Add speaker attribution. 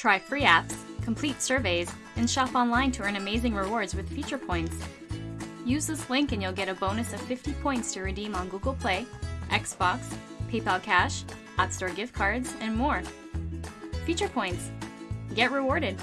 Speaker 1: Try free apps, complete surveys, and shop online to earn amazing rewards with Feature Points. Use this link and you'll get a bonus of 50 points to redeem on Google Play, Xbox, PayPal Cash, App Store gift cards, and more. Feature Points. Get rewarded.